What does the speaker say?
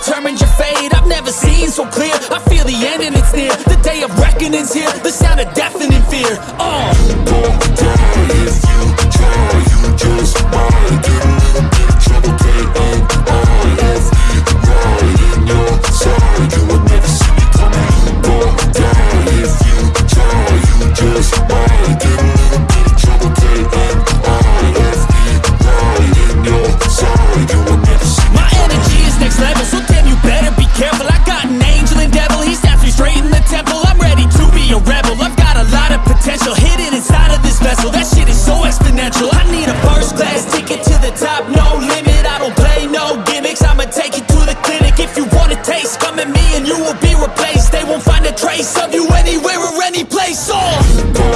determined your fate. I've never seen so clear. I feel the end and it's near. The day of reckoning's here. The sound of death in You will be replaced They won't find a trace of you anywhere or any place. Oh.